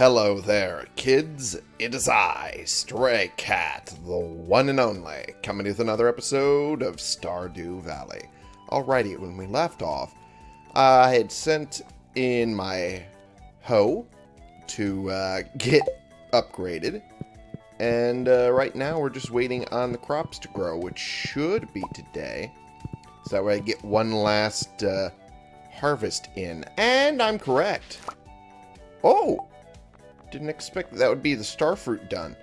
Hello there, kids. It is I, Stray Cat, the one and only, coming with another episode of Stardew Valley. Alrighty, when we left off, I had sent in my hoe to uh, get upgraded, and uh, right now we're just waiting on the crops to grow, which should be today. So that way I get one last uh, harvest in. And I'm correct. Oh! Didn't expect that would be the starfruit done.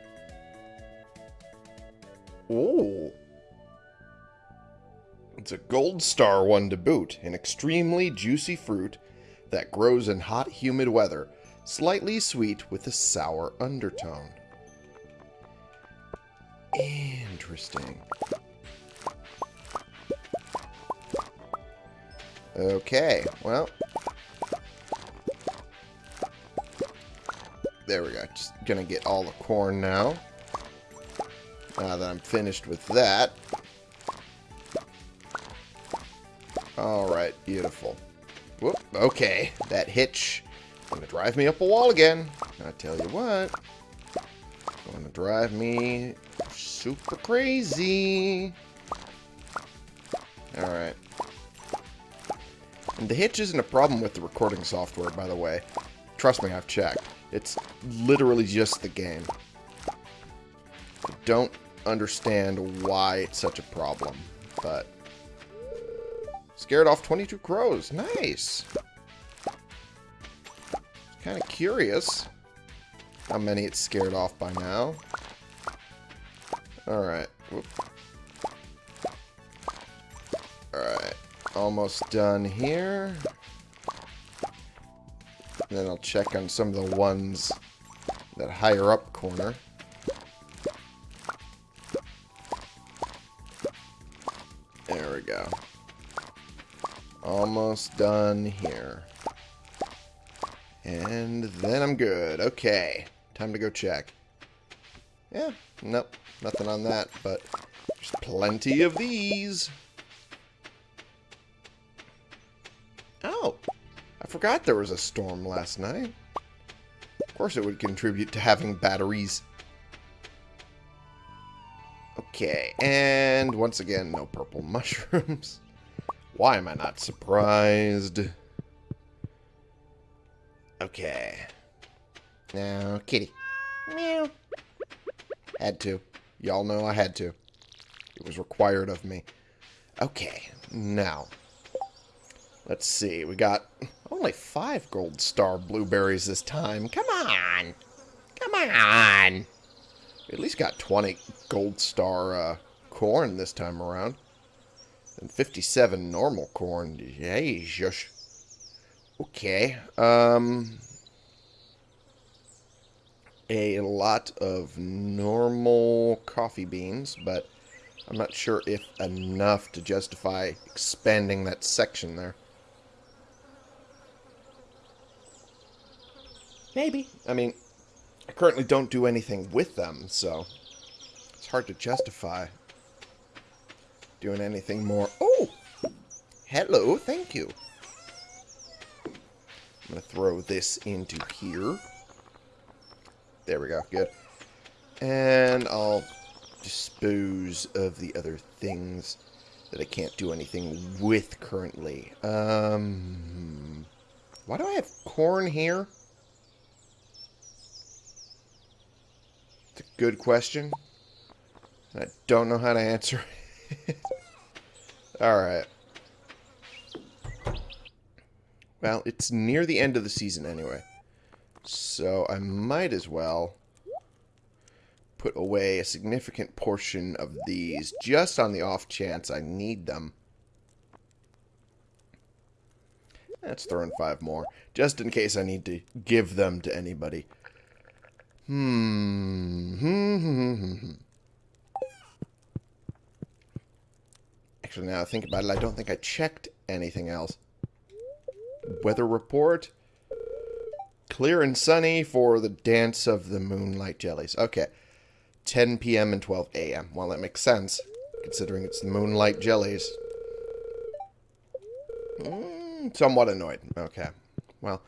Oh. It's a gold star one to boot. An extremely juicy fruit that grows in hot, humid weather. Slightly sweet with a sour undertone. Interesting. Okay, well. There we go. Just gonna get all the corn now. Now that I'm finished with that. Alright, beautiful. Whoop, okay. That hitch gonna drive me up a wall again. I tell you what. Gonna drive me super crazy. Alright. And the hitch isn't a problem with the recording software, by the way. Trust me, I've checked. It's literally just the game. I don't understand why it's such a problem, but... Scared off 22 crows. Nice! Kind of curious how many it's scared off by now. Alright. Alright. Almost done here. And then I'll check on some of the ones that higher up corner. There we go. Almost done here. And then I'm good. Okay. Time to go check. Yeah, nope. Nothing on that, but there's plenty of these. I forgot there was a storm last night. Of course it would contribute to having batteries. Okay, and once again, no purple mushrooms. Why am I not surprised? Okay. Now, kitty. Meow. Had to. Y'all know I had to. It was required of me. Okay, now. Let's see. We got only five gold star blueberries this time. Come on. Come on. We at least got 20 gold star uh, corn this time around. And 57 normal corn. Yay, shush. Okay. Um, a lot of normal coffee beans, but I'm not sure if enough to justify expanding that section there. Maybe. I mean, I currently don't do anything with them, so it's hard to justify doing anything more. Oh! Hello, thank you. I'm going to throw this into here. There we go, good. And I'll dispose of the other things that I can't do anything with currently. Um, why do I have corn here? It's a good question. And I don't know how to answer it. Alright. Well, it's near the end of the season anyway. So I might as well put away a significant portion of these just on the off chance I need them. Let's throw in five more, just in case I need to give them to anybody. Hmm. Actually, now I think about it, I don't think I checked anything else. Weather report. Clear and sunny for the dance of the moonlight jellies. Okay. 10 p.m. and 12 a.m. Well, that makes sense, considering it's the moonlight jellies. Mm, somewhat annoyed. Okay. Well,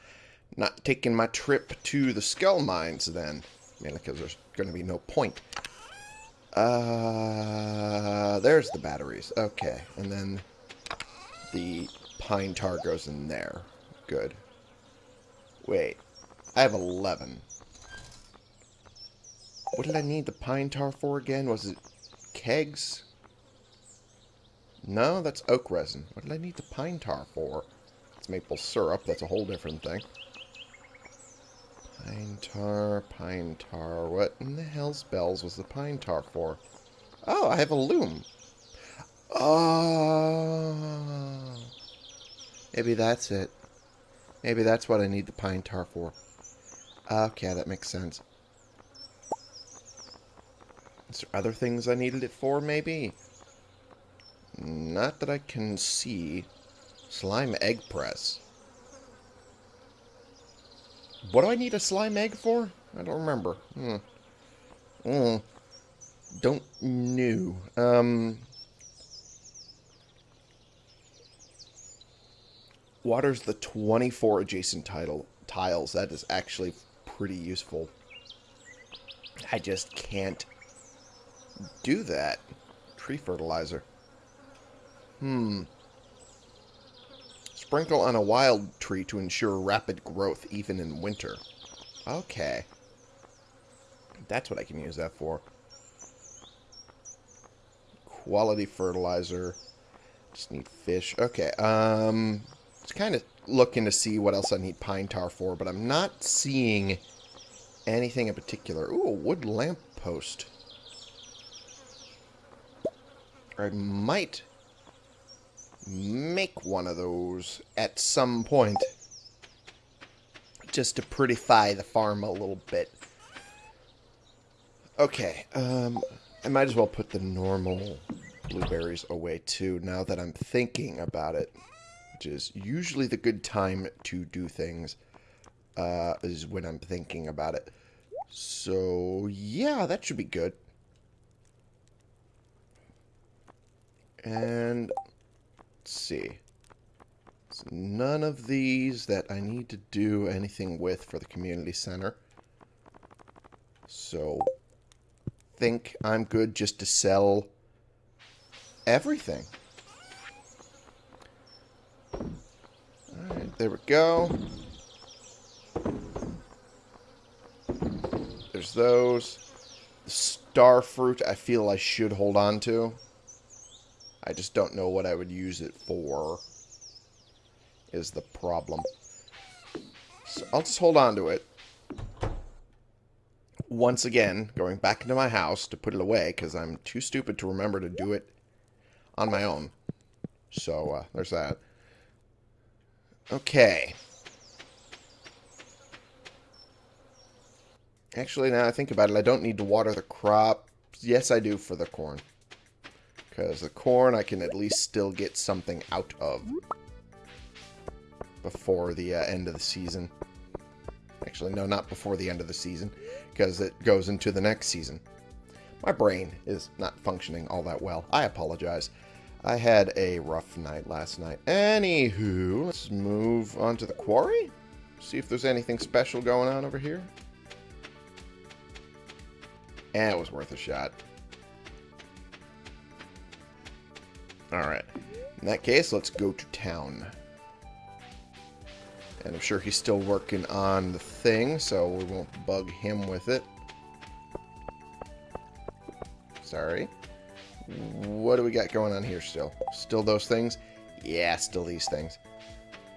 not taking my trip to the skull mines then. Mainly because there's going to be no point. Uh, there's the batteries. Okay, and then the pine tar goes in there. Good. Wait, I have 11. What did I need the pine tar for again? Was it kegs? No, that's oak resin. What did I need the pine tar for? It's maple syrup. That's a whole different thing. Pine tar, pine tar. What in the hell's bells was the pine tar for? Oh, I have a loom. Oh. Maybe that's it. Maybe that's what I need the pine tar for. Okay, that makes sense. Is there other things I needed it for, maybe? Not that I can see. Slime egg press. What do I need a slime egg for? I don't remember. Hmm. Mm. Don't know. Um. Waters the 24 adjacent title tiles. That is actually pretty useful. I just can't do that. Tree fertilizer. Hmm. Sprinkle on a wild tree to ensure rapid growth even in winter. Okay. That's what I can use that for. Quality fertilizer. Just need fish. Okay, um... Just kind of looking to see what else I need pine tar for, but I'm not seeing anything in particular. Ooh, a wood lamp post. I might make one of those at some point. Just to prettify the farm a little bit. Okay, um, I might as well put the normal blueberries away too, now that I'm thinking about it. Which is usually the good time to do things, uh, is when I'm thinking about it. So, yeah, that should be good. And Let's see. So none of these that I need to do anything with for the community center. So, think I'm good just to sell everything. Alright, there we go. There's those. The star fruit I feel I should hold on to. I just don't know what I would use it for is the problem. So I'll just hold on to it. Once again, going back into my house to put it away because I'm too stupid to remember to do it on my own. So, uh, there's that. Okay. Actually, now I think about it, I don't need to water the crop. Yes, I do for the corn. Because the corn I can at least still get something out of before the uh, end of the season. Actually, no, not before the end of the season, because it goes into the next season. My brain is not functioning all that well. I apologize. I had a rough night last night. Anywho, let's move on to the quarry. See if there's anything special going on over here. And it was worth a shot. Alright. In that case, let's go to town. And I'm sure he's still working on the thing, so we won't bug him with it. Sorry. What do we got going on here still? Still those things? Yeah, still these things.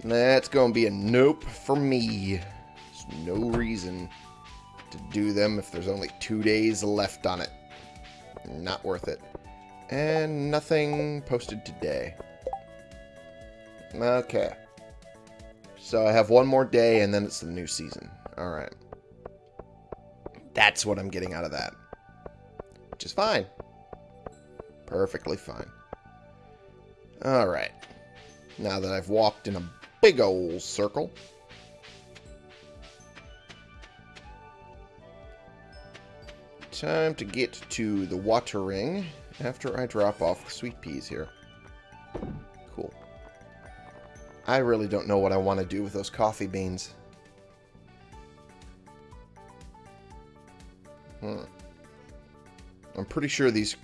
That's going to be a nope for me. There's no reason to do them if there's only two days left on it. Not worth it. And nothing posted today. Okay. So I have one more day and then it's the new season. Alright. That's what I'm getting out of that. Which is fine. Perfectly fine. Alright. Now that I've walked in a big old circle. Time to get to the watering after I drop off the sweet peas here. Cool. I really don't know what I want to do with those coffee beans. Hmm. I'm pretty sure these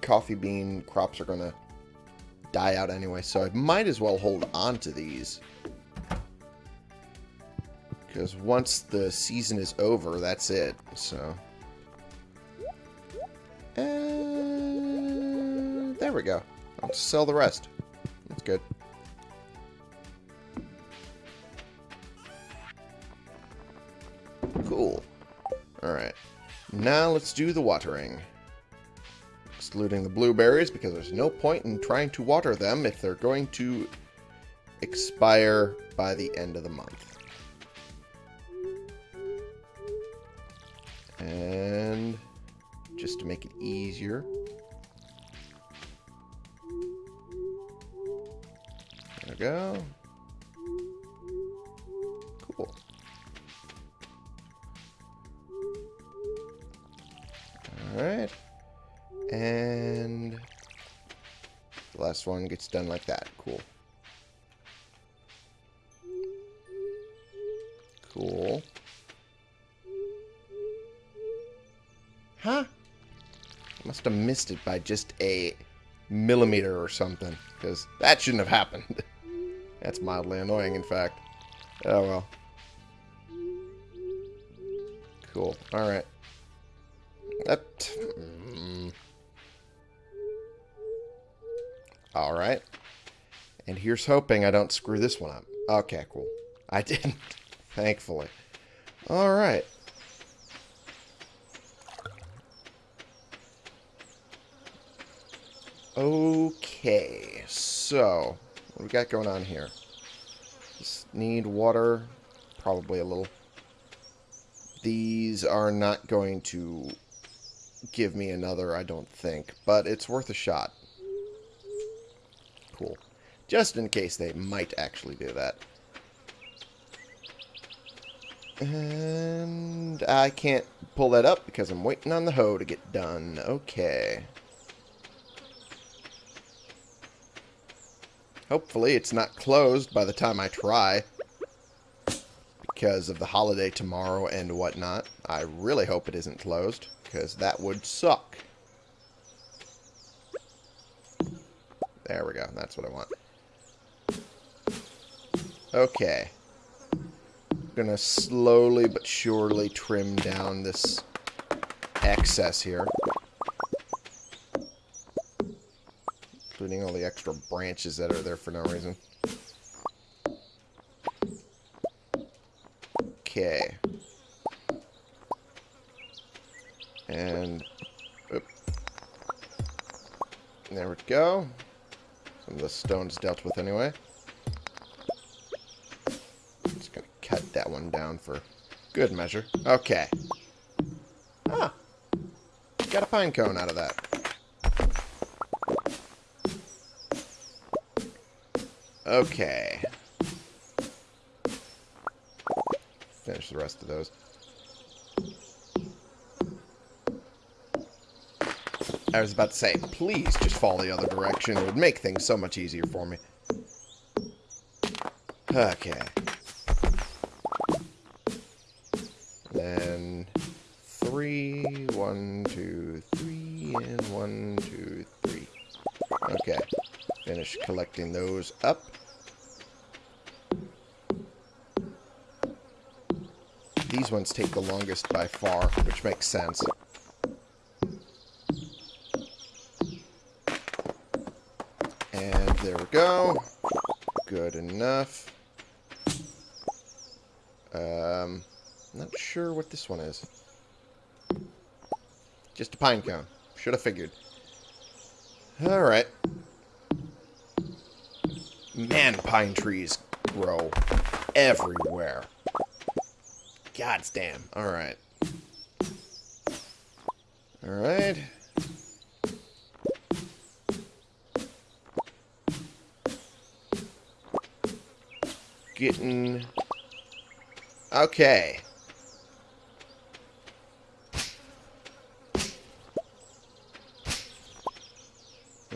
coffee bean crops are going to die out anyway, so I might as well hold on to these. Because once the season is over, that's it, so... we go. I'll sell the rest. That's good. Cool. Alright. Now let's do the watering. Excluding the blueberries, because there's no point in trying to water them if they're going to expire by the end of the month. And just to make it easier. Go. Cool. Alright. And the last one gets done like that. Cool. Cool. Huh? Must have missed it by just a millimeter or something. Because that shouldn't have happened. That's mildly annoying, in fact. Oh, well. Cool. Alright. That... Mm. Alright. And here's hoping I don't screw this one up. Okay, cool. I didn't. Thankfully. Alright. Okay, so what we got going on here? Just need water, probably a little. These are not going to give me another, I don't think, but it's worth a shot. Cool. Just in case they might actually do that. And I can't pull that up because I'm waiting on the hoe to get done. Okay. Hopefully it's not closed by the time I try. Because of the holiday tomorrow and whatnot. I really hope it isn't closed. Because that would suck. There we go. That's what I want. Okay. Gonna slowly but surely trim down this excess here. Including all the extra branches that are there for no reason. Okay. And, oop. there we go. Some of the stones dealt with anyway. Just gonna cut that one down for good measure. Okay. Ah. Got a pine cone out of that. Okay. Finish the rest of those. I was about to say, please just fall the other direction. It would make things so much easier for me. Okay. Then three, one, two, three, and one, two, three. Okay. Finish collecting those up. These ones take the longest by far, which makes sense. And there we go. Good enough. Um, not sure what this one is. Just a pine cone. Should have figured. Alright. Man, pine trees grow everywhere. God's damn. Alright. Alright. Getting... Okay.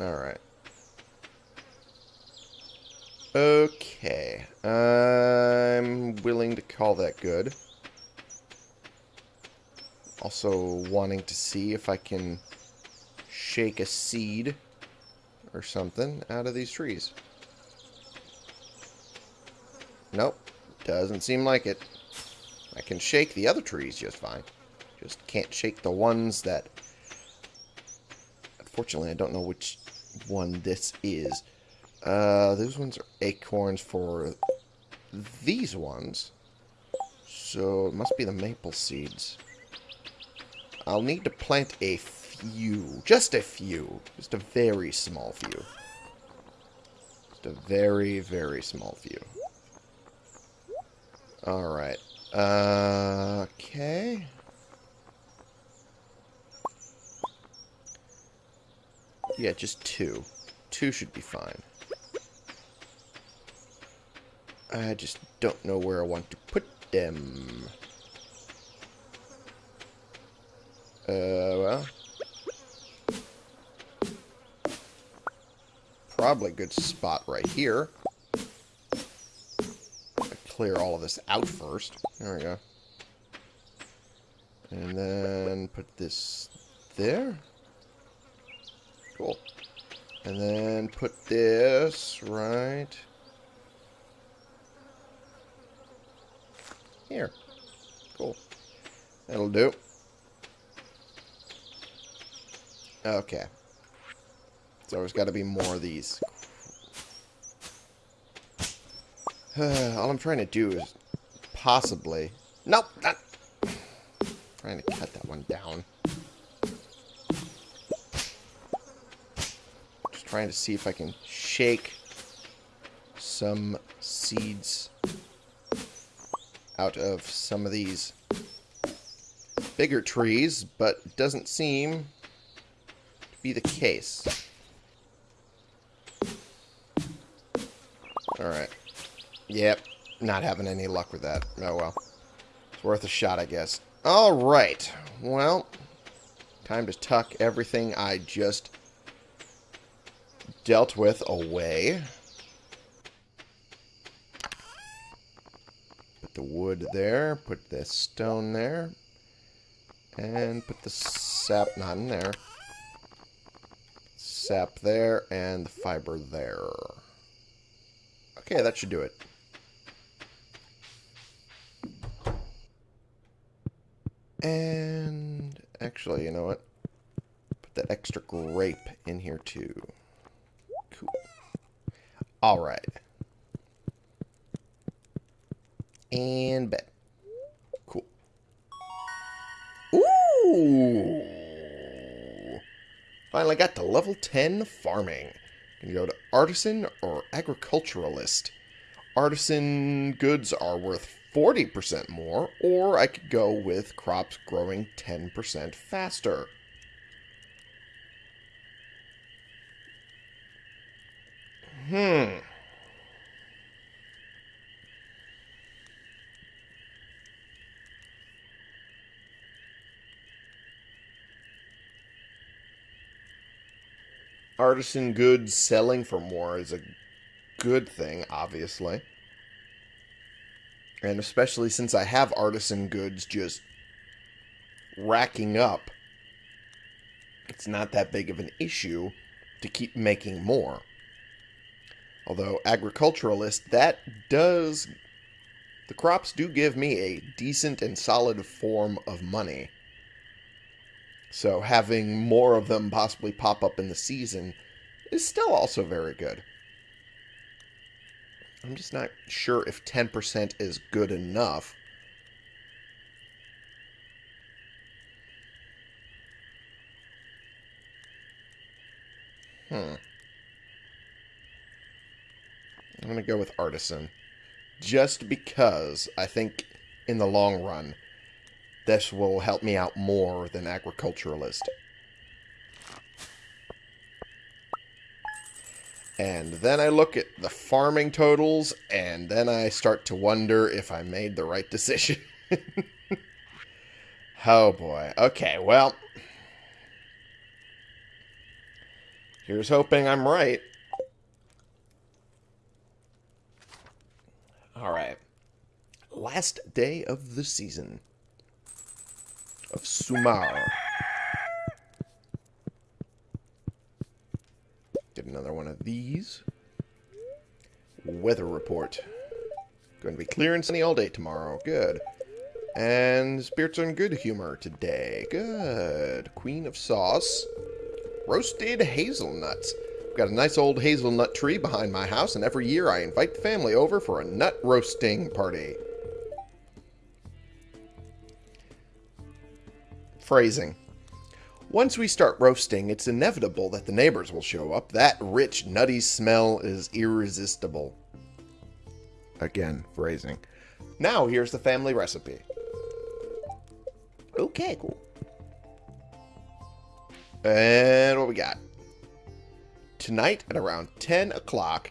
Alright. Okay. I'm willing to call that good. Also wanting to see if I can shake a seed or something out of these trees. Nope. Doesn't seem like it. I can shake the other trees just fine. Just can't shake the ones that... Unfortunately, I don't know which one this is. Uh, those ones are acorns for these ones. So it must be the maple seeds. I'll need to plant a few. Just a few. Just a very small few. Just a very, very small few. Alright. Uh, okay. Yeah, just two. Two should be fine. I just don't know where I want to put them. Uh, Uh, well. Probably good spot right here. clear all of this out first. There we go. And then put this there. Cool. And then put this right here. Cool. That'll do. Okay. So there's got to be more of these. All I'm trying to do is possibly... Nope! Not... trying to cut that one down. Just trying to see if I can shake some seeds out of some of these bigger trees, but doesn't seem be the case. Alright. Yep. Not having any luck with that. Oh well. It's worth a shot, I guess. Alright. Well, time to tuck everything I just dealt with away. Put the wood there. Put the stone there. And put the sap not in there sap there, and the fiber there. Okay, that should do it. And actually, you know what? Put that extra grape in here too. Cool. Alright. And bed. Cool. Ooh! Finally got to level 10 farming. You can go to artisan or agriculturalist. Artisan goods are worth 40% more, or I could go with crops growing 10% faster. Hmm. Artisan goods selling for more is a good thing, obviously. And especially since I have artisan goods just racking up, it's not that big of an issue to keep making more. Although, agriculturalist, that does... The crops do give me a decent and solid form of money. So having more of them possibly pop up in the season is still also very good. I'm just not sure if 10% is good enough. Hmm. I'm going to go with Artisan. Just because I think in the long run, this will help me out more than agriculturalist. And then I look at the farming totals, and then I start to wonder if I made the right decision. oh boy. Okay, well. Here's hoping I'm right. Alright. Last day of the season. Of Summer. Get another one of these. Weather report. Going to be clear and sunny all day tomorrow. Good. And spirits are in good humor today. Good. Queen of sauce. Roasted hazelnuts. I've got a nice old hazelnut tree behind my house, and every year I invite the family over for a nut roasting party. Phrasing. Once we start roasting, it's inevitable that the neighbors will show up. That rich, nutty smell is irresistible. Again, phrasing. Now, here's the family recipe. Okay, cool. And what we got? Tonight at around 10 o'clock,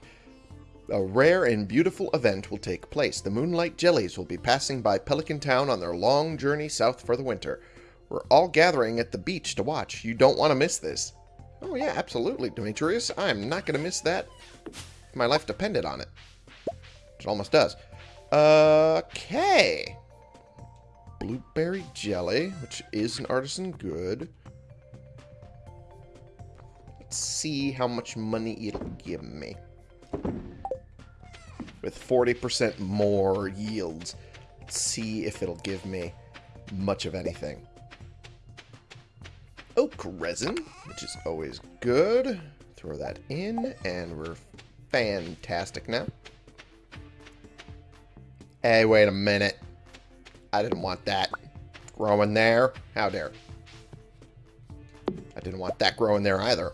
a rare and beautiful event will take place. The Moonlight Jellies will be passing by Pelican Town on their long journey south for the winter. We're all gathering at the beach to watch. You don't want to miss this. Oh yeah, absolutely, Demetrius. I'm not going to miss that. My life depended on it. It almost does. Okay. Blueberry jelly, which is an artisan good. Let's see how much money it'll give me. With 40% more yields. Let's see if it'll give me much of anything. Oak resin, which is always good. Throw that in, and we're fantastic now. Hey, wait a minute. I didn't want that growing there. How dare. I didn't want that growing there either.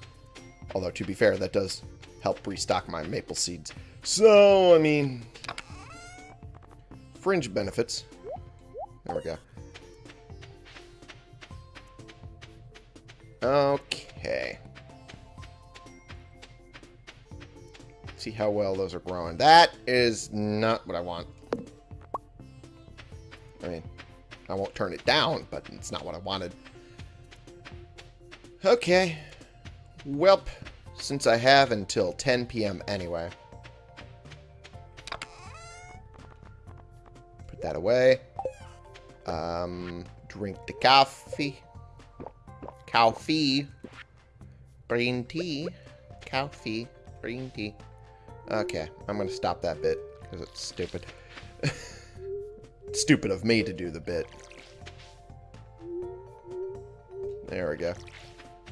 Although, to be fair, that does help restock my maple seeds. So, I mean... Fringe benefits. There we go. Okay. See how well those are growing. That is not what I want. I mean, I won't turn it down, but it's not what I wanted. Okay. Welp, since I have until 10 p.m. anyway. Put that away. Um, drink the coffee. Coffee. Green tea. Coffee. Green tea. Okay, I'm going to stop that bit because it's stupid. stupid of me to do the bit. There we go.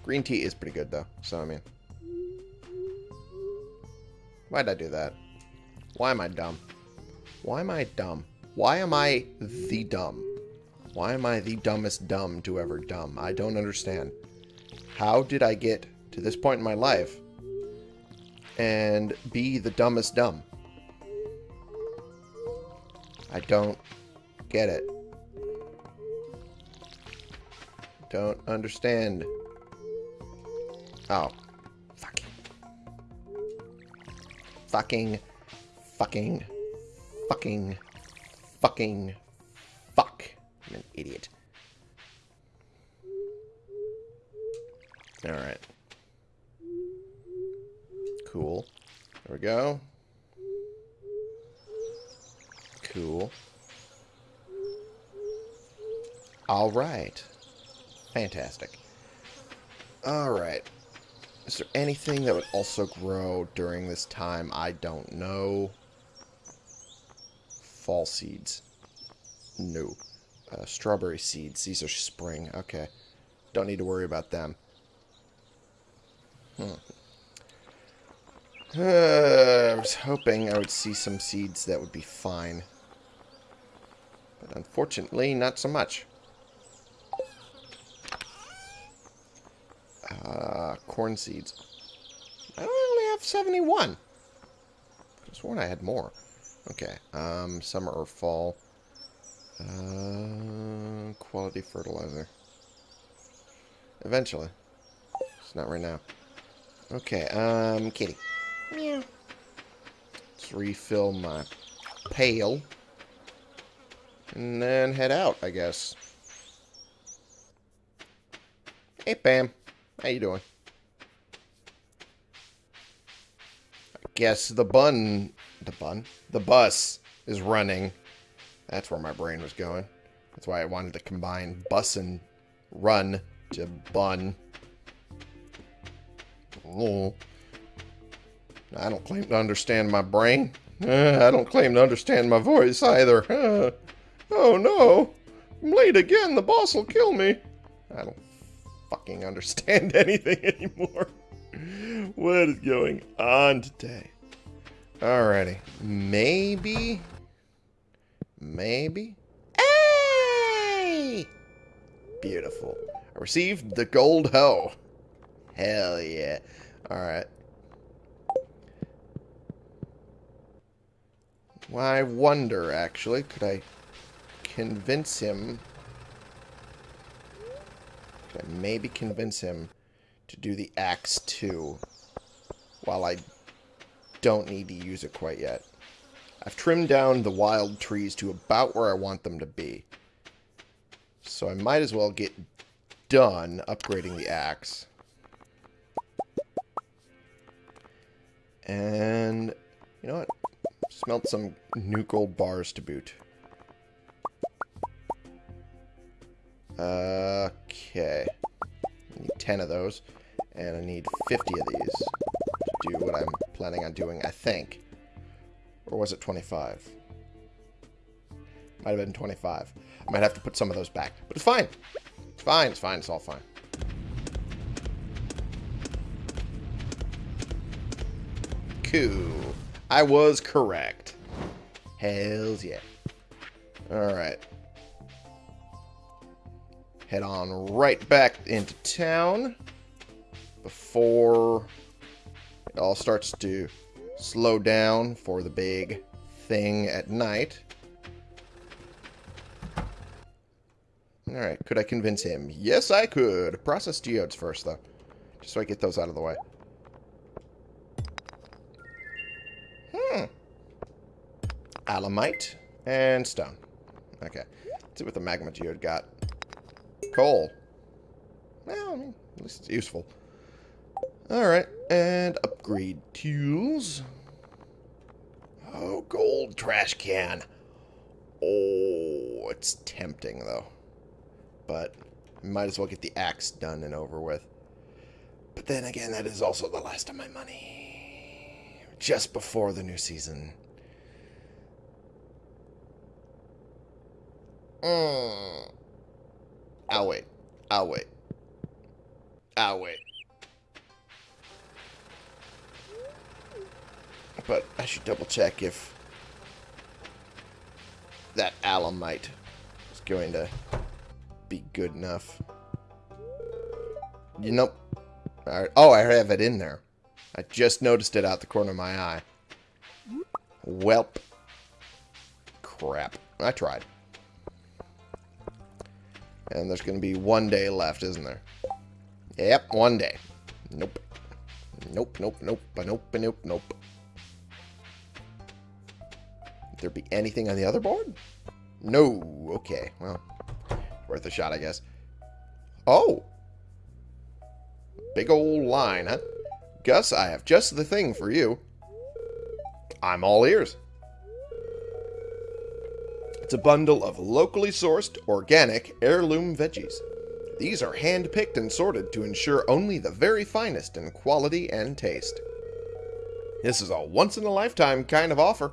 Green tea is pretty good, though. So, I mean... Why'd I do that? Why am I dumb? Why am I dumb? Why am I the dumb? Why am I the dumbest dumb to ever dumb? I don't understand. How did I get to this point in my life and be the dumbest dumb? I don't get it. Don't understand. Oh. Fucking. Fucking. Fucking. Fucking. Fucking. Fuck. I'm an idiot. Alright. Cool. There we go. Cool. Alright. Fantastic. Alright. Is there anything that would also grow during this time? I don't know. Fall seeds. No. Uh, strawberry seeds. These are spring. Okay. Don't need to worry about them. Hmm. Uh, I was hoping I would see some seeds that would be fine. But unfortunately, not so much. Uh, corn seeds. I only have 71. I just sworn I had more. Okay. Um, summer or fall. Uh, quality fertilizer. Eventually. It's not right now. Okay, um, kitty. Meow. Let's refill my pail. And then head out, I guess. Hey, Pam. How you doing? I guess the bun... The bun? The bus is running. That's where my brain was going. That's why I wanted to combine bus and run to bun. I don't claim to understand my brain. Uh, I don't claim to understand my voice either. Uh, oh no! I'm late again. The boss will kill me. I don't fucking understand anything anymore. what is going on today? Alrighty. Maybe. Maybe. Hey! Beautiful. I received the gold hoe. Hell yeah. Alright. Well, I wonder, actually, could I convince him... Could I maybe convince him to do the axe too, while I don't need to use it quite yet. I've trimmed down the wild trees to about where I want them to be. So I might as well get done upgrading the axe. And, you know what? Smelt some new gold bars to boot. Okay. I need 10 of those. And I need 50 of these to do what I'm planning on doing, I think. Or was it 25? Might have been 25. I might have to put some of those back. But it's fine. It's fine, it's fine, it's all fine. Cool. I was correct. Hells yeah. Alright. Head on right back into town before it all starts to slow down for the big thing at night. Alright, could I convince him? Yes, I could. Process geodes first, though. Just so I get those out of the way. Hmm. Alamite and stone. Okay. Let's see what the magma geode got. Coal. Well, I mean, at least it's useful. Alright, and upgrade tools. Oh, gold trash can. Oh, it's tempting, though. But might as well get the axe done and over with. But then again, that is also the last of my money. Just before the new season. Mm. I'll wait. I'll wait. I'll wait. But I should double check if that alamite is going to be good enough. You know... Right. Oh, I have it in there. I just noticed it out the corner of my eye. Welp. Crap. I tried. And there's going to be one day left, isn't there? Yep, one day. Nope. Nope, nope, nope, nope, nope, nope there be anything on the other board? No. Okay, well, worth a shot, I guess. Oh! Big old line, huh? Gus, I have just the thing for you. I'm all ears. It's a bundle of locally sourced, organic, heirloom veggies. These are hand-picked and sorted to ensure only the very finest in quality and taste. This is a once-in-a-lifetime kind of offer.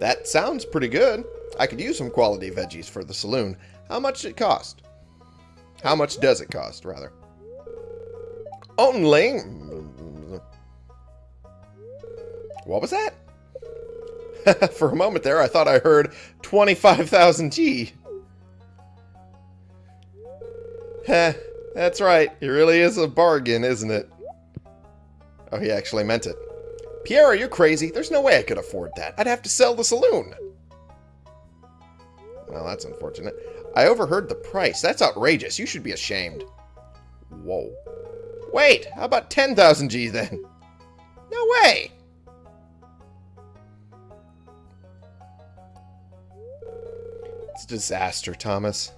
That sounds pretty good. I could use some quality veggies for the saloon. How much does it cost? How much does it cost, rather? Only... What was that? for a moment there, I thought I heard 25,000 G. Heh, that's right. It really is a bargain, isn't it? Oh, he actually meant it. Pierre, are you crazy? There's no way I could afford that. I'd have to sell the saloon. Well, that's unfortunate. I overheard the price. That's outrageous. You should be ashamed. Whoa. Wait, how about 10,000 G then? No way! It's a disaster, Thomas.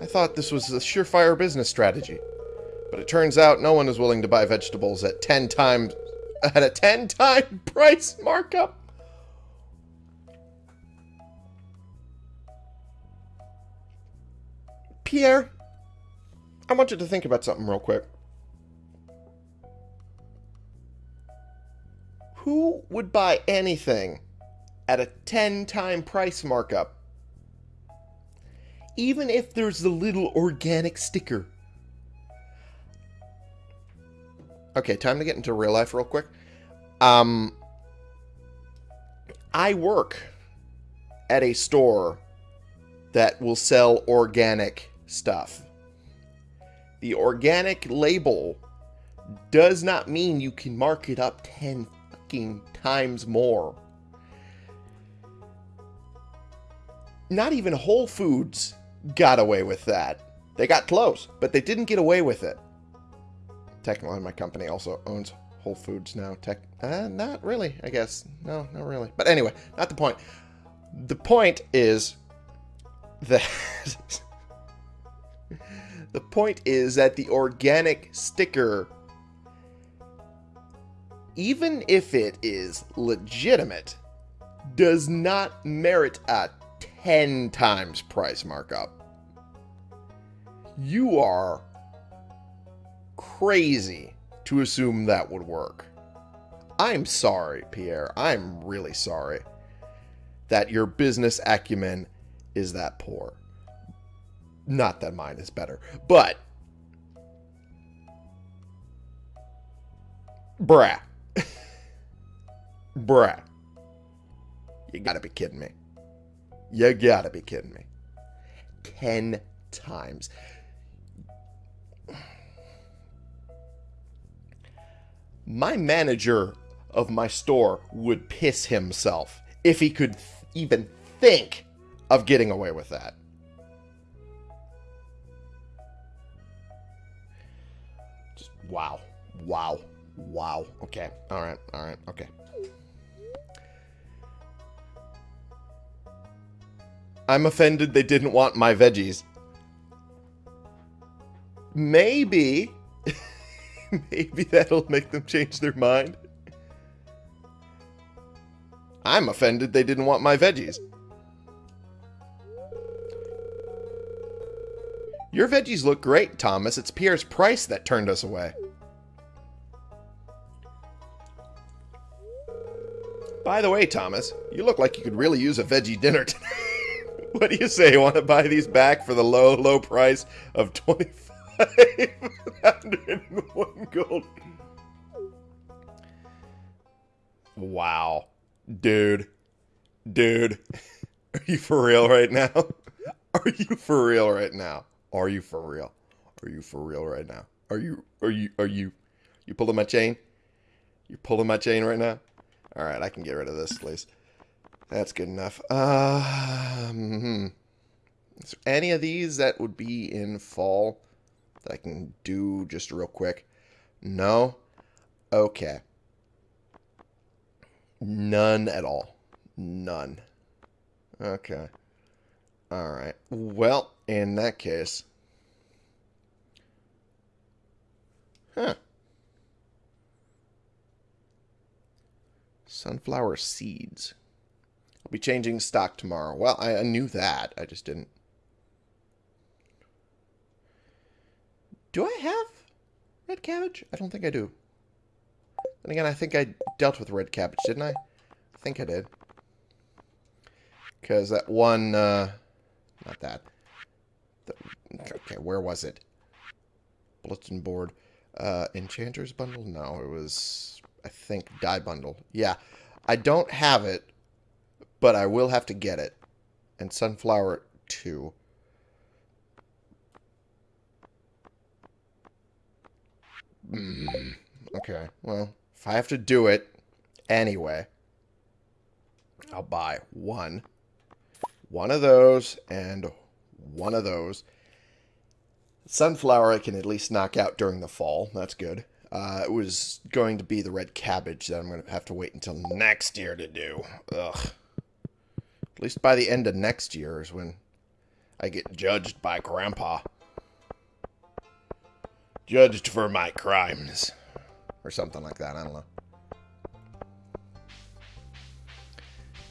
I thought this was a surefire business strategy. But it turns out no one is willing to buy vegetables at 10 times at a 10 time price markup. Pierre, I want you to think about something real quick. Who would buy anything at a 10 time price markup? Even if there's the little organic sticker. Okay, time to get into real life real quick. Um, I work at a store that will sell organic stuff. The organic label does not mean you can mark it up 10 fucking times more. Not even Whole Foods got away with that. They got close, but they didn't get away with it. Technically, my company also owns Whole Foods now. Tech, uh, not really, I guess. No, not really. But anyway, not the point. The point is that the point is that the organic sticker, even if it is legitimate, does not merit a 10 times price markup. You are crazy to assume that would work. I'm sorry, Pierre. I'm really sorry that your business acumen is that poor. Not that mine is better, but bruh. bruh. You gotta be kidding me. You gotta be kidding me. Ten times. My manager of my store would piss himself if he could th- even think of getting away with that. Just wow. Wow. Wow. Okay. All right. All right. Okay. I'm offended they didn't want my veggies. Maybe. maybe that'll make them change their mind. I'm offended they didn't want my veggies. Your veggies look great, Thomas. It's Pierre's price that turned us away. By the way, Thomas, you look like you could really use a veggie dinner tonight. what do you say? Want to buy these back for the low, low price of 2501 gold? Wow. Dude. Dude. Are you for real right now? Are you for real right now? Are you for real? Are you for real right now? Are you are you are you you pulling my chain? You pulling my chain right now? All right, I can get rid of this, please. That's good enough. Um, hmm. Is there any of these that would be in fall that I can do just real quick? No? Okay. None at all. None. Okay. All right. Well, in that case. Huh. Sunflower seeds. I'll be changing stock tomorrow. Well, I, I knew that. I just didn't. Do I have red cabbage? I don't think I do. Then again, I think I dealt with red cabbage, didn't I? I think I did. Because that one, uh, not that. The, okay, where was it? Bulletin board. Uh, Enchanter's bundle? No, it was, I think, dye bundle. Yeah, I don't have it, but I will have to get it. And sunflower, too. Mm, okay, well, if I have to do it anyway, I'll buy one. One of those and one of those. Sunflower I can at least knock out during the fall. That's good. Uh, it was going to be the red cabbage that I'm going to have to wait until next year to do. Ugh. At least by the end of next year is when I get judged by Grandpa. Judged for my crimes. Or something like that. I don't know.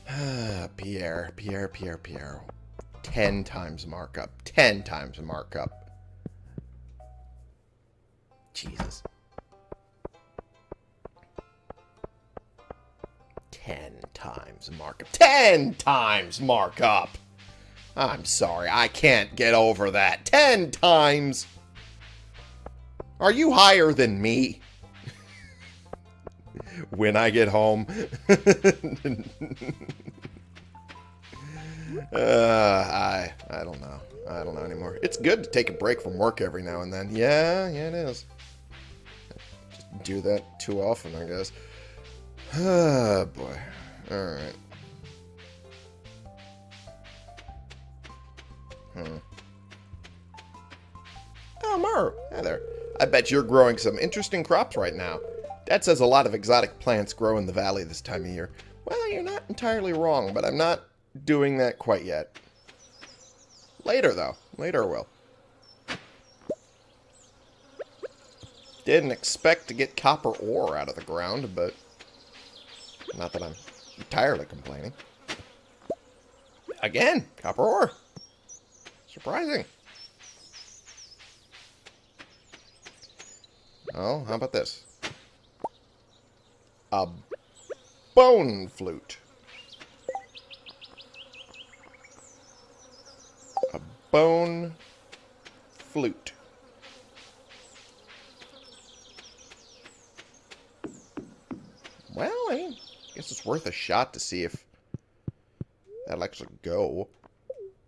Ah, Pierre, Pierre, Pierre, Pierre. 10 times markup. 10 times markup. Jesus. 10 times markup. 10 times markup! I'm sorry, I can't get over that. 10 times! Are you higher than me? when I get home. uh, I I don't know. I don't know anymore. It's good to take a break from work every now and then. Yeah, yeah, it is. Just do that too often, I guess. Oh, boy. Alright. Hmm. Oh, Mar. Hi there. I bet you're growing some interesting crops right now. Dad says a lot of exotic plants grow in the valley this time of year. Well, you're not entirely wrong, but I'm not doing that quite yet. Later, though. Later will. Didn't expect to get copper ore out of the ground, but not that I'm entirely complaining. Again, copper ore. Surprising. Oh, how about this? A bone flute. A bone flute. Well, I guess it's worth a shot to see if that'll actually go.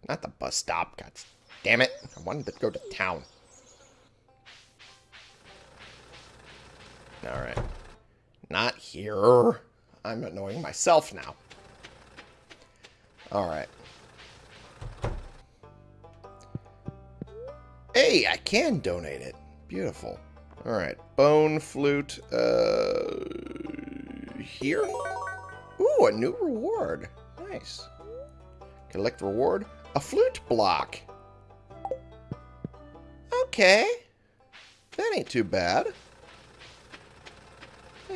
Not the bus stop. God damn it. I wanted to go to town. Alright. Not here. I'm annoying myself now. Alright. Hey, I can donate it. Beautiful. Alright. Bone flute. Uh, here? Ooh, a new reward. Nice. Collect reward. A flute block. Okay. That ain't too bad.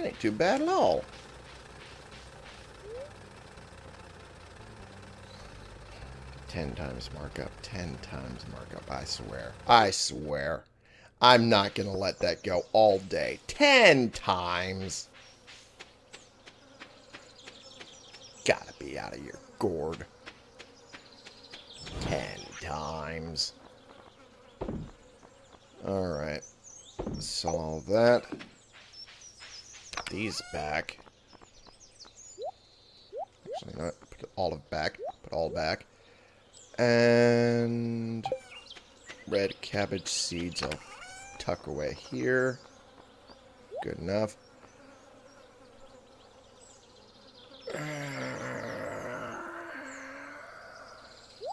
Ain't too bad at all. Ten times markup. Ten times markup. I swear. I swear. I'm not going to let that go all day. Ten times. Gotta be out of your gourd. Ten times. Alright. Sell all that. These back. Actually. Put all of back. Put all back. And... Red cabbage seeds I'll tuck away here. Good enough.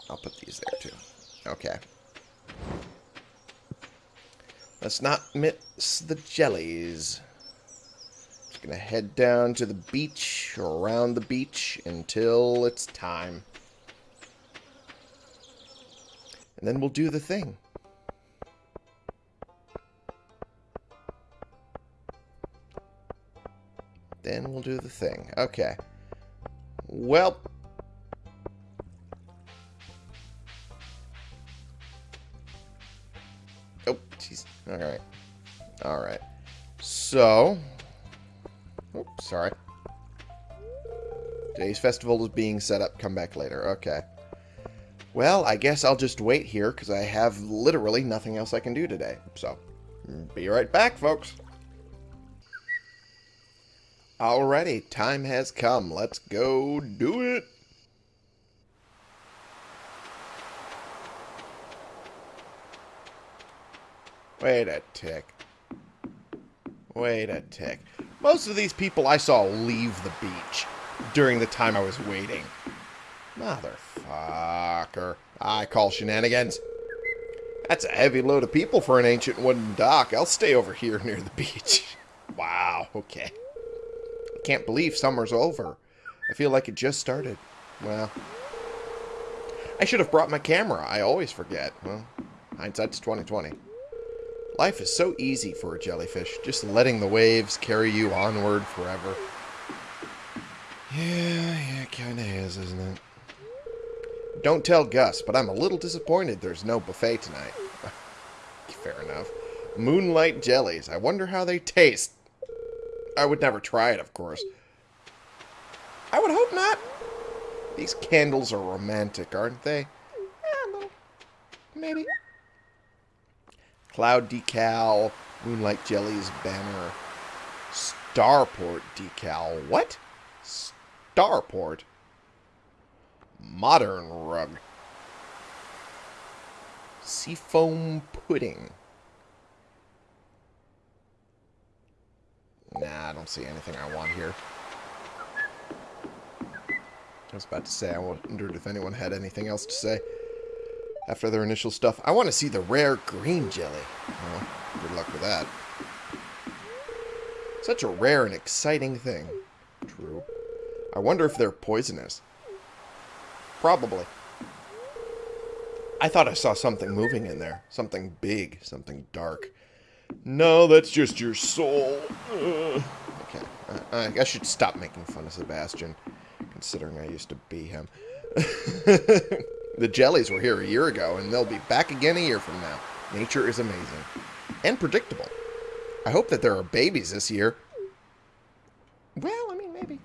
I'll put these there too. Okay. Let's not miss the jellies. Gonna head down to the beach or around the beach until it's time. And then we'll do the thing. Then we'll do the thing. Okay. Well, Oh, jeez. Alright. Alright. So... Sorry. Today's festival is being set up. Come back later. Okay. Well, I guess I'll just wait here, because I have literally nothing else I can do today. So, be right back, folks. Alrighty, time has come. Let's go do it. Wait a tick. Wait a tick. Most of these people I saw leave the beach during the time I was waiting. Motherfucker. I call shenanigans. That's a heavy load of people for an ancient wooden dock. I'll stay over here near the beach. wow, okay. I can't believe summer's over. I feel like it just started. Well, I should have brought my camera. I always forget. Well, hindsight's 2020. Life is so easy for a jellyfish, just letting the waves carry you onward forever. Yeah, yeah, it kinda is, isn't it? Don't tell Gus, but I'm a little disappointed there's no buffet tonight. Fair enough. Moonlight jellies. I wonder how they taste. I would never try it, of course. I would hope not. These candles are romantic, aren't they? Yeah. Maybe. Cloud decal, Moonlight Jellies banner, Starport decal. What? Starport? Modern rug. Seafoam pudding. Nah, I don't see anything I want here. I was about to say, I wondered if anyone had anything else to say after their initial stuff. I want to see the rare green jelly. Well, good luck with that. Such a rare and exciting thing. True. I wonder if they're poisonous. Probably. I thought I saw something moving in there. Something big. Something dark. No, that's just your soul. Ugh. Okay. I, I should stop making fun of Sebastian, considering I used to be him. the jellies were here a year ago, and they'll be back again a year from now. Nature is amazing. And predictable. I hope that there are babies this year. Well, I mean, maybe.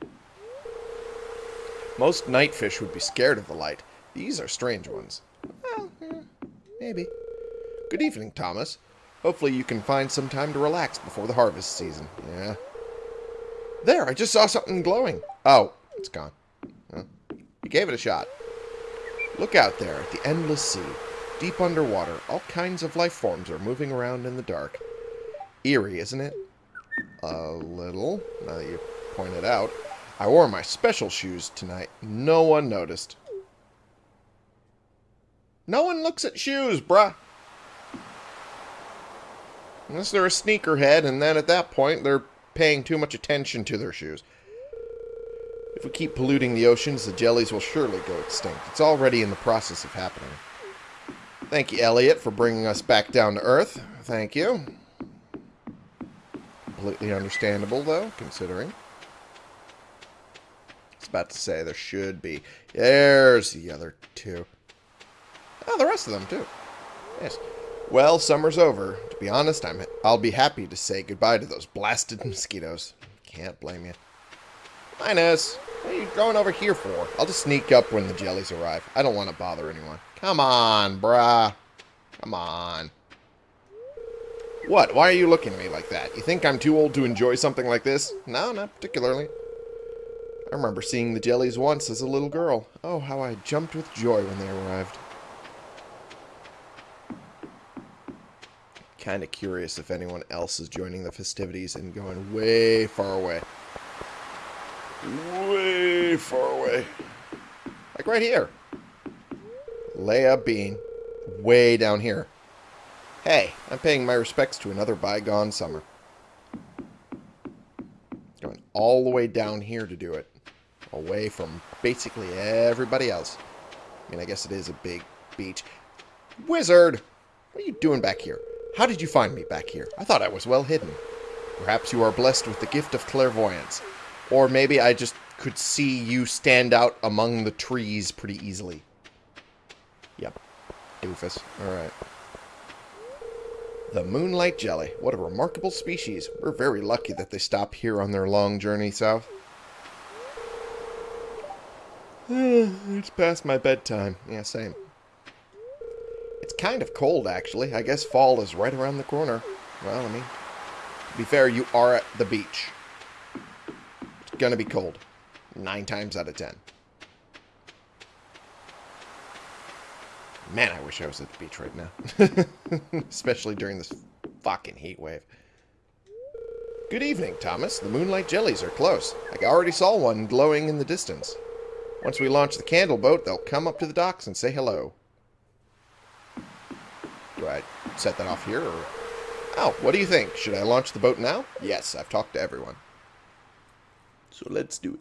Most nightfish would be scared of the light. These are strange ones. Well, eh, maybe. Good evening, Thomas. Hopefully you can find some time to relax before the harvest season. Yeah. There, I just saw something glowing. Oh, it's gone. Huh? You gave it a shot. Look out there at the endless sea. Deep underwater, all kinds of life forms are moving around in the dark. Eerie, isn't it? A little, now that you point it out. I wore my special shoes tonight. No one noticed. No one looks at shoes, bruh. Unless they're a sneakerhead, and then at that point, they're paying too much attention to their shoes. If we keep polluting the oceans, the jellies will surely go extinct. It's already in the process of happening. Thank you, Elliott, for bringing us back down to Earth. Thank you. Completely understandable, though, considering. I was about to say there should be. There's the other two. Oh, the rest of them, too. Yes. Well, summer's over. To be honest, I'm, I'll be happy to say goodbye to those blasted mosquitoes. Can't blame you. Linus, what are you going over here for? I'll just sneak up when the jellies arrive. I don't want to bother anyone. Come on, bruh. Come on. What? Why are you looking at me like that? You think I'm too old to enjoy something like this? No, not particularly. I remember seeing the jellies once as a little girl. Oh, how I jumped with joy when they arrived. Kind of curious if anyone else is joining the festivities and going way far away. Way far away. Like right here. Leia Bean. Way down here. Hey, I'm paying my respects to another bygone summer. Going all the way down here to do it. Away from basically everybody else. I mean, I guess it is a big beach. Wizard! What are you doing back here? How did you find me back here? I thought I was well hidden. Perhaps you are blessed with the gift of clairvoyance. Or maybe I just could see you stand out among the trees pretty easily. Yep. Doofus. Alright. The moonlight jelly. What a remarkable species. We're very lucky that they stop here on their long journey south. it's past my bedtime. Yeah, same. It's kind of cold, actually. I guess fall is right around the corner. Well, I mean, to be fair, you are at the beach. It's gonna be cold. Nine times out of ten. Man, I wish I was at the beach right now. Especially during this fucking heat wave. Good evening, Thomas. The moonlight jellies are close. I already saw one glowing in the distance. Once we launch the candle boat, they'll come up to the docks and say hello. Do I set that off here, or... Oh, what do you think? Should I launch the boat now? Yes, I've talked to everyone. So let's do it.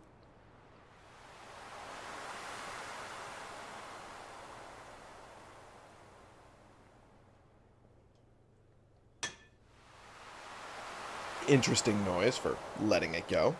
Interesting noise for letting it go.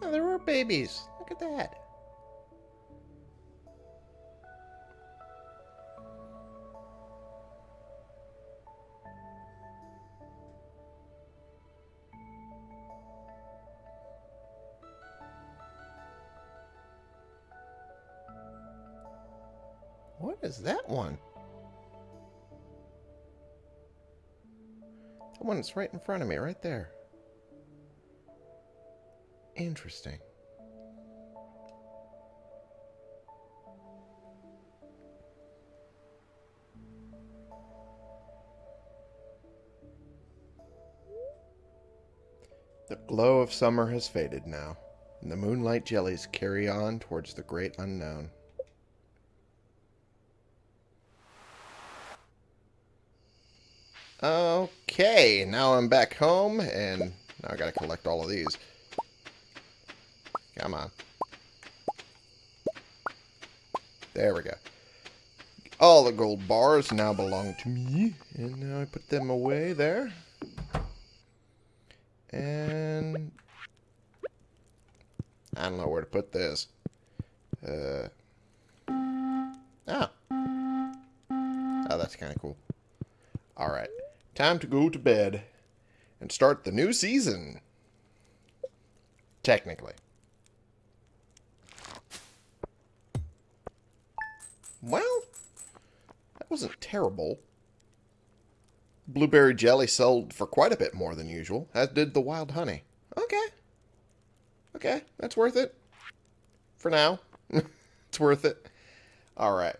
Oh, there were babies. Look at that. What is that one? The one that's right in front of me, right there. Interesting. The glow of summer has faded now, and the moonlight jellies carry on towards the great unknown. Okay, now I'm back home, and now I gotta collect all of these. Come on. There we go. All the gold bars now belong to me, and now I put them away there. And... I don't know where to put this. Uh... Oh. Oh, that's kind of cool. Alright. Time to go to bed and start the new season. Technically. Well, that wasn't terrible. Blueberry jelly sold for quite a bit more than usual, as did the wild honey. Okay. Okay, that's worth it. For now. it's worth it. Alright.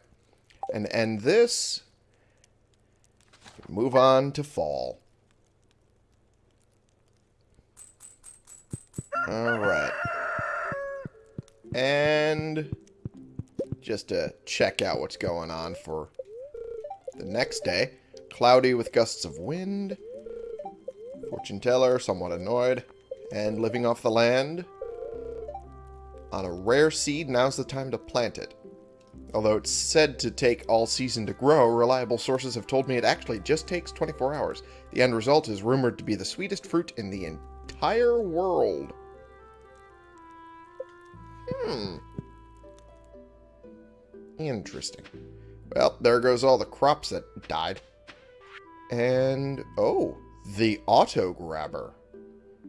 And end this Move on to fall. Alright. And just to check out what's going on for the next day. Cloudy with gusts of wind. Fortune teller, somewhat annoyed. And living off the land. On a rare seed, now's the time to plant it. Although it's said to take all season to grow, reliable sources have told me it actually just takes 24 hours. The end result is rumored to be the sweetest fruit in the entire world. Hmm. Interesting. Well, there goes all the crops that died. And, oh, the auto grabber.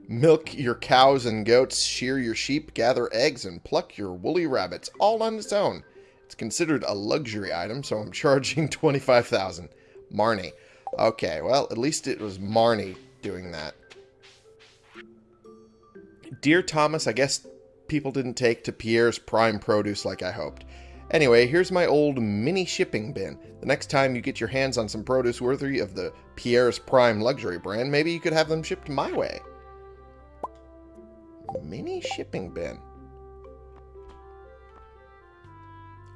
Milk your cows and goats, shear your sheep, gather eggs, and pluck your woolly rabbits, all on its own. It's considered a luxury item, so I'm charging 25000 Marnie. Okay, well, at least it was Marnie doing that. Dear Thomas, I guess people didn't take to Pierre's Prime Produce like I hoped. Anyway, here's my old mini shipping bin. The next time you get your hands on some produce worthy of the Pierre's Prime luxury brand, maybe you could have them shipped my way. Mini shipping bin.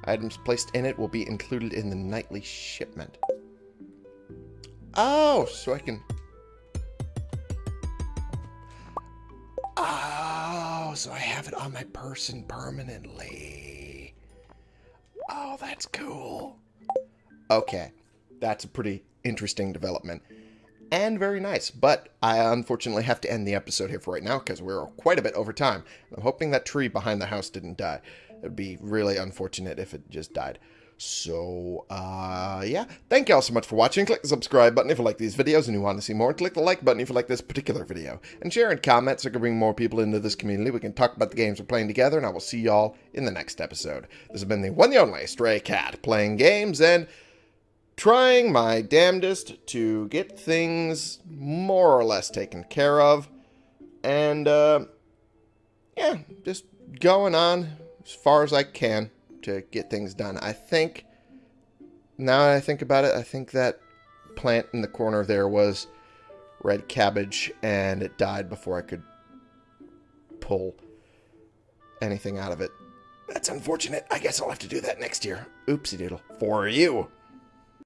Items placed in it will be included in the nightly shipment. Oh, so I can... Oh, so I have it on my person permanently. Oh, that's cool. Okay, that's a pretty interesting development. And very nice, but I unfortunately have to end the episode here for right now because we're quite a bit over time. I'm hoping that tree behind the house didn't die. It would be really unfortunate if it just died. So, uh, yeah. Thank you all so much for watching. Click the subscribe button if you like these videos and you want to see more. Click the like button if you like this particular video. And share and comment so I can bring more people into this community. We can talk about the games we're playing together, and I will see y'all in the next episode. This has been the one and only Stray Cat, playing games and trying my damnedest to get things more or less taken care of. And, uh, yeah, just going on as far as I can to get things done. I think, now that I think about it, I think that plant in the corner there was red cabbage, and it died before I could pull anything out of it. That's unfortunate. I guess I'll have to do that next year. Oopsie doodle. For you.